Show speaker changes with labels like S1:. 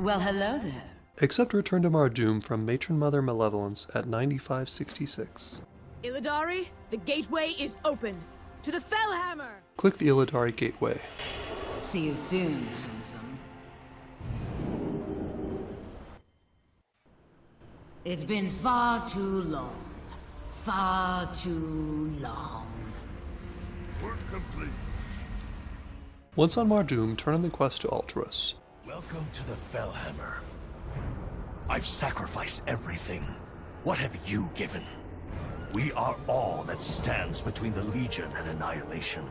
S1: Well, hello there.
S2: Accept Return to Mardum from Matron Mother Malevolence at 9566.
S3: Illidari, the gateway is open. To the Fel Hammer!
S2: Click the Illidari Gateway.
S1: See you soon, handsome. It's been far too long. Far too long.
S4: Work complete.
S2: Once on Mardum, turn in the quest to Altruis.
S4: Welcome to the Fel Hammer. I've sacrificed everything. What have you given? We are all that stands between the Legion and annihilation.